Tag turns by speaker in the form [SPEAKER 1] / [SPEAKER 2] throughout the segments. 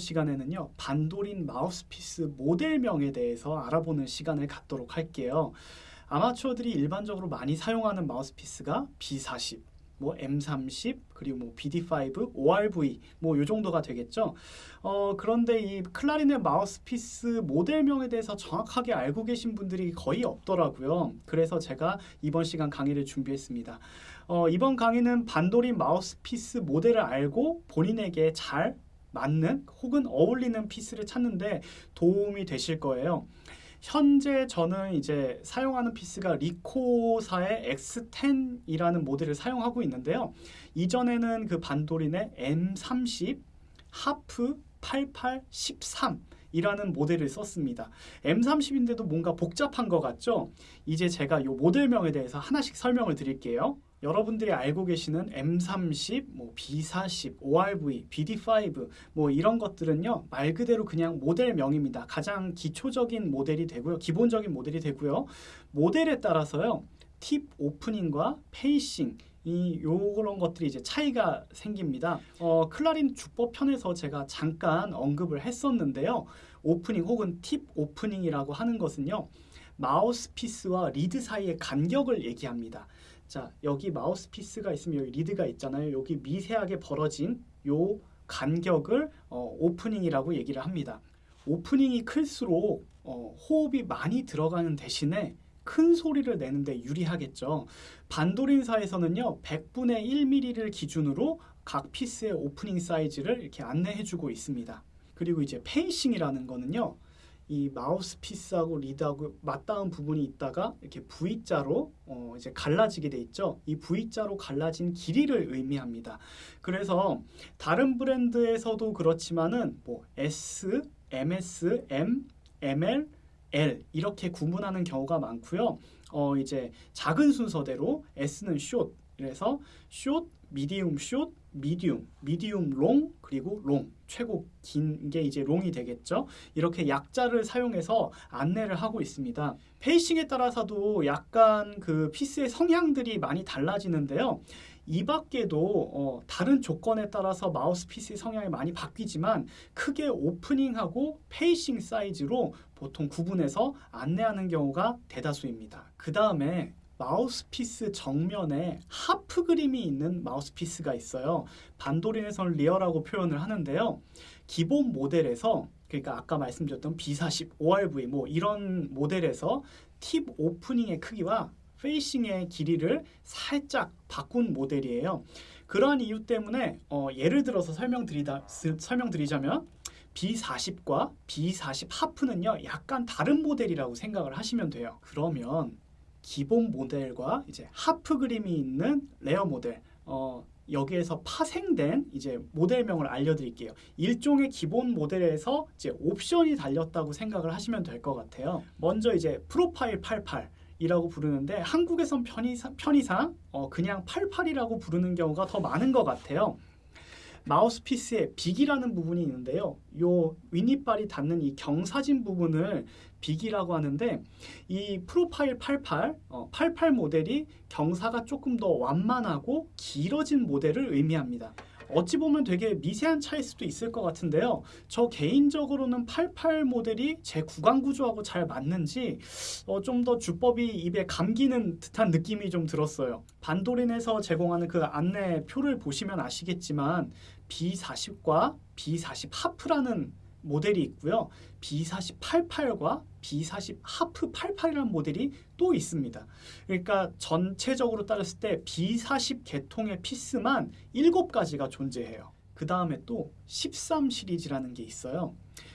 [SPEAKER 1] 시간에는요. 반도린 마우스피스 모델명에 대해서 알아보는 시간을 갖도록 할게요. 아마추어들이 일반적으로 많이 사용하는 마우스피스가 B40, 뭐 M30 그리고 뭐 BD5, ORV 뭐 요 정도가 되겠죠. 어 그런데 이 클라리넷 마우스피스 모델명에 대해서 정확하게 알고 계신 분들이 거의 없더라고요. 그래서 제가 이번 시간 강의를 준비했습니다. 어 이번 강의는 반도린 마우스피스 모델을 알고 본인에게 잘 맞는 혹은 어울리는 piece를 찾는데 도움이 되실 거예요. 현재 저는 이제 사용하는 piece가 리코사의 X10이라는 모델을 사용하고 있는데요. 이전에는 그 반도린의 M30, 하프 88, 13 이라는 모델을 썼습니다. M30인데도 뭔가 복잡한 것 같죠? 이제 제가 이 모델명에 대해서 하나씩 설명을 드릴게요. 여러분들이 알고 계시는 M30, 뭐 B40, ORV, BD5 뭐 이런 것들은요 말 그대로 그냥 모델명입니다. 가장 기초적인 모델이 되고요, 기본적인 모델이 되고요. 모델에 따라서요 tip opening과 facing 이 요런 것들이 이제 차이가 생깁니다. 어, 클라리넷 주법 편에서 제가 잠깐 언급을 했었는데요. 오프닝 혹은 tip opening이라고 하는 것은요. 마우스피스와 리드 사이의 간격을 얘기합니다. 자, 여기 마우스피스가 있으면 여기 리드가 있잖아요. 여기 미세하게 벌어진 요 간격을 어, opening이라고 얘기를 합니다. opening이 클수록 어, 호흡이 많이 들어가는 대신에 큰 소리를 내는데 유리하겠죠. 반도린사에서는요, 100분의 1mm를 기준으로 각 piece의 opening 사이즈를 이렇게 안내해주고 있습니다. 그리고 이제 facing이라는 거는요, 이 마우스피스하고 리드하고 맞닿은 부분이 있다가 이렇게 V자로 어 이제 갈라지게 돼 있죠. 이 V자로 갈라진 길이를 의미합니다. 그래서 다른 브랜드에서도 그렇지만은 뭐 S, MS, M, ML, L 이렇게 구분하는 경우가 많고요. 어 이제 작은 순서대로 S는 short, 그래서 short, medium short, medium, medium long, 그리고 long. 최고 긴 게 이제 long이 되겠죠. 이렇게 약자를 사용해서 안내를 하고 있습니다. facing에 따라서도 약간 그 piece의 성향들이 많이 달라지는데요. 이 밖에도 어, 다른 조건에 따라서 마우스 피스의 성향이 많이 바뀌지만 크게 opening하고 facing 사이즈로 보통 구분해서 안내하는 경우가 대다수입니다. 그 다음에 마우스피스 정면에 하프 그림이 있는 마우스피스가 있어요. 반도린에서는 lyre라고 표현을 하는데요. 기본 모델에서 그러니까 아까 말씀드렸던 B40, ORV 뭐 이런 모델에서 tip opening의 크기와 facing의 길이를 살짝 바꾼 모델이에요. 그러한 이유 때문에 어, 예를 들어서 설명드리다, 설명드리자면 B40과 B40 하프는요 약간 다른 모델이라고 생각을 하시면 돼요. 그러면 기본 모델과 이제 하프 그림이 있는 lyre 모델 어, 여기에서 파생된 이제 모델명을 알려드릴게요. 일종의 기본 모델에서 이제 옵션이 달렸다고 생각을 하시면 될 것 같아요. 먼저 이제 Profile 88 이라고 부르는데 한국에선 편의상, 편의상 어, 그냥 88이라고 부르는 경우가 더 많은 것 같아요. 마우스피스에 빅이라는 부분이 있는데요. 요 윗니빨이 닿는 이 경사진 부분을 빅이라고 하는데 이 프로파일 88, 어, 88 모델이 경사가 조금 더 완만하고 길어진 모델을 의미합니다. 어찌 보면 되게 미세한 차일 수도 있을 것 같은데요. 저 개인적으로는 88 모델이 제 구강 구조하고 잘 맞는지 어, 좀 더 주법이 입에 감기는 듯한 느낌이 좀 들었어요. 반도린에서 제공하는 그 안내표를 보시면 아시겠지만 B40과 B40 하프라는 모델이 있고요. B4088과 B40 하프 88이라는 모델이 또 있습니다. 그러니까 전체적으로 따졌을 때 B40 계통의 피스만 7가지가 존재해요. 그 다음에 또 13 시리즈라는 게 있어요.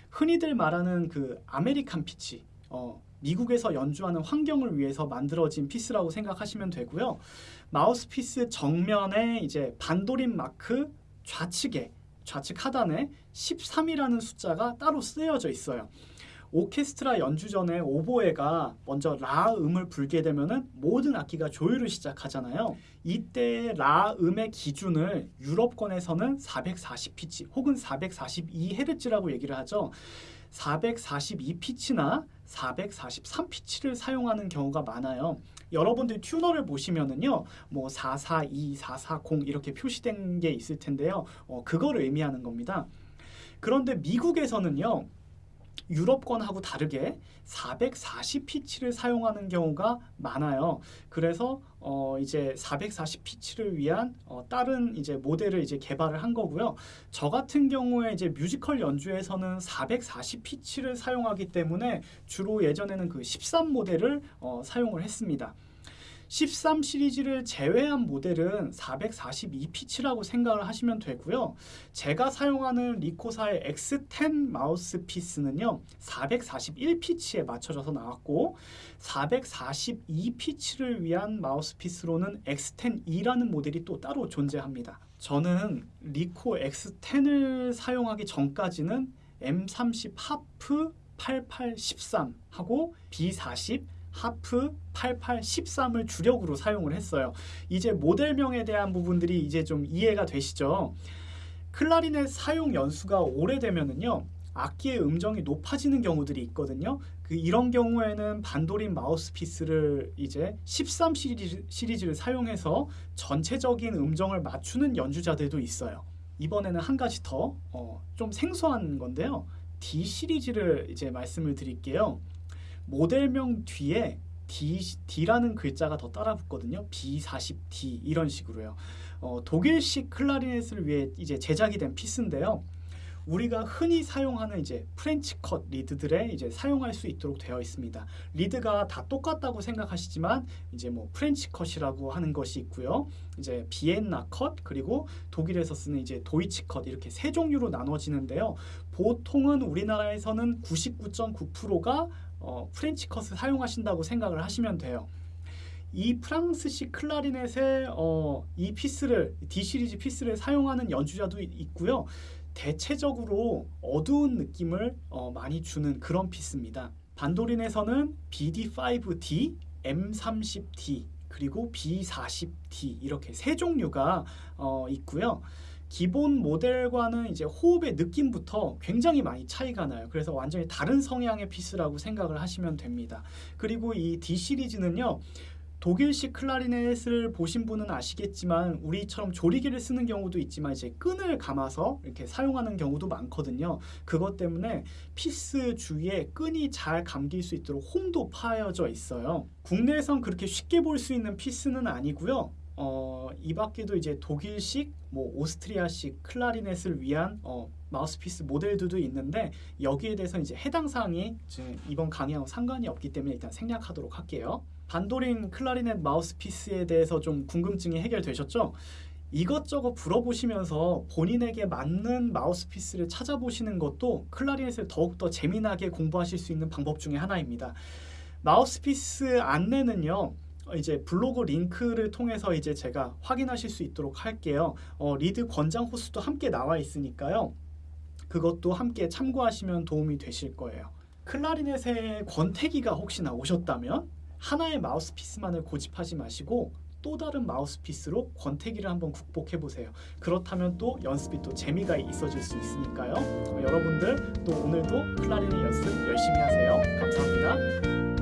[SPEAKER 1] 흔히들 말하는 그 American pitch, 어, 미국에서 연주하는 환경을 위해서 만들어진 피스라고 생각하시면 되고요. 마우스피스 정면에 이제 반도린 마크 좌측에 좌측 하단에 13이라는 숫자가 따로 쓰여져 있어요. 오케스트라 연주 전에 오보에가 먼저 라 음을 불게 되면은 모든 악기가 조율을 시작하잖아요. 이때 라 음의 기준을 유럽권에서는 440피치 혹은 442헤르츠라고 얘기를 하죠. 442피치나 443피치를 사용하는 경우가 많아요. 여러분들 튜너를 보시면은요, 뭐 442, 440 이렇게 표시된 게 있을 텐데요. 어, 그걸 의미하는 겁니다. 그런데 미국에서는요. 유럽권하고 다르게 440 피치를 사용하는 경우가 많아요. 그래서 어 이제 440 피치를 위한 어 다른 이제 모델을 이제 개발을 한 거고요. 저 같은 경우에 이제 뮤지컬 연주에서는 440 피치를 사용하기 때문에 주로 예전에는 그 13 모델을 어 사용을 했습니다. 13 시리즈를 제외한 모델은 442 피치라고 생각을 하시면 되고요. 제가 사용하는 리코사의 X10 마우스피스는요. 441 피치에 맞춰져서 나왔고 442 피치를 위한 마우스피스로는 X10E라는 모델이 또 따로 존재합니다. 저는 리코 X10을 사용하기 전까지는 M30 하프 8813 하고 B40 하프 8813을 주력으로 사용을 했어요. 이제 모델명에 대한 부분들이 이제 좀 이해가 되시죠? 클라리넷 사용 연수가 오래되면은요. 악기의 음정이 높아지는 경우들이 있거든요. 그 이런 경우에는 반도린 마우스피스를 이제 13 시리즈, 시리즈 를 사용해서 전체적인 음정을 맞추는 연주자들도 있어요. 이번에는 한 가지 더좀 어, 생소한 건데요. D 시리즈를 이제 말씀을 드릴게요. 모델명 뒤에 D, D라는 글자가 더 따라 붙거든요. B40D 이런 식으로요. 어, 독일식 클라리넷을 위해 이제 제작이 된 피스인데요. 우리가 흔히 사용하는 이제 French cut 리드들에 이제 사용할 수 있도록 되어 있습니다. 리드가 다 똑같다고 생각하시지만 이제 뭐 French cut이라고 하는 것이 있고요. 이제 비엔나 컷 그리고 독일에서 쓰는 이제 Deutsch cut 이렇게 세 종류로 나눠지는데요. 보통은 우리나라에서는 99.9%가 어, French cut을 사용하신다고 생각을 하시면 돼요. 이 프랑스식 클라리넷의 어, 이 피스를 D 시리즈 피스를 사용하는 연주자도 있고요. 대체적으로 어두운 느낌을 어, 많이 주는 그런 피스입니다. 반도린에서는 BD5D, M30D 그리고 B40D 이렇게 세 종류가 어, 있고요. 기본 모델과는 이제 호흡의 느낌부터 굉장히 많이 차이가 나요. 그래서 완전히 다른 성향의 피스라고 생각을 하시면 됩니다. 그리고 이 D 시리즈는요. 독일식 클라리넷을 보신 분은 아시겠지만 우리처럼 조리개를 쓰는 경우도 있지만 이제 끈을 감아서 이렇게 사용하는 경우도 많거든요. 그것 때문에 피스 주위에 끈이 잘 감길 수 있도록 홈도 파여져 있어요. 국내에선 그렇게 쉽게 볼 수 있는 피스는 아니고요. 어, 이 밖에도 이제 독일식, 뭐 오스트리아식 클라리넷을 위한 어, 마우스피스 모델들도 있는데 여기에 대해서 이제 해당 사항이 이번 강의하고 상관이 없기 때문에 일단 생략하도록 할게요. 반도린 클라리넷 마우스피스에 대해서 좀 궁금증이 해결되셨죠? 이것저것 물어보시면서 본인에게 맞는 마우스피스를 찾아보시는 것도 클라리넷을 더욱더 재미나게 공부하실 수 있는 방법 중에 하나입니다. 마우스피스 안내는요. 이제 블로그 링크를 통해서 이제 제가 확인하실 수 있도록 할게요. 어, 리드 권장 호수도 함께 나와 있으니까요. 그것도 함께 참고하시면 도움이 되실 거예요. 클라리넷의 권태기가 혹시 나 오셨다면 하나의 마우스피스만을 고집하지 마시고 또 다른 마우스피스로 권태기를 한번 극복해 보세요. 그렇다면 또 연습이 또 재미가 있어질 수 있으니까요. 여러분들 또 오늘도 클라리넷 연습 열심히 하세요. 감사합니다.